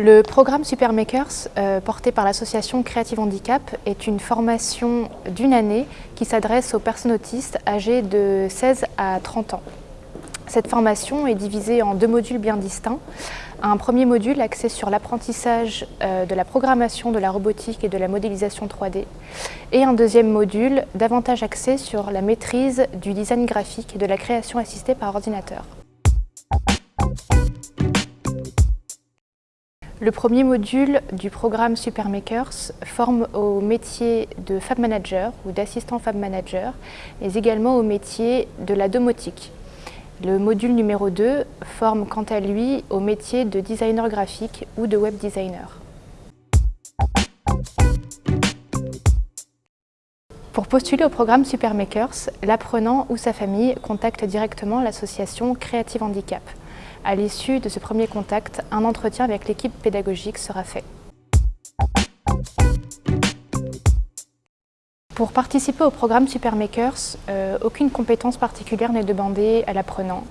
Le programme Supermakers, euh, porté par l'association Creative Handicap, est une formation d'une année qui s'adresse aux personnes autistes âgées de 16 à 30 ans. Cette formation est divisée en deux modules bien distincts. Un premier module axé sur l'apprentissage euh, de la programmation, de la robotique et de la modélisation 3D. Et un deuxième module davantage axé sur la maîtrise du design graphique et de la création assistée par ordinateur. Le premier module du programme Supermakers forme au métier de Fab Manager ou d'assistant Fab Manager, mais également au métier de la domotique. Le module numéro 2 forme quant à lui au métier de designer graphique ou de web designer. Pour postuler au programme Supermakers, l'apprenant ou sa famille contacte directement l'association Creative Handicap. À l'issue de ce premier contact, un entretien avec l'équipe pédagogique sera fait. Pour participer au programme Supermakers, euh, aucune compétence particulière n'est demandée à l'apprenant.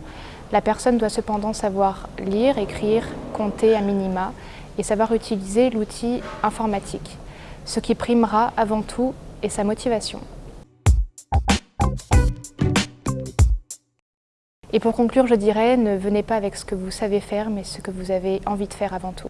La personne doit cependant savoir lire, écrire, compter à minima et savoir utiliser l'outil informatique, ce qui primera avant tout est sa motivation. Et pour conclure, je dirais, ne venez pas avec ce que vous savez faire, mais ce que vous avez envie de faire avant tout.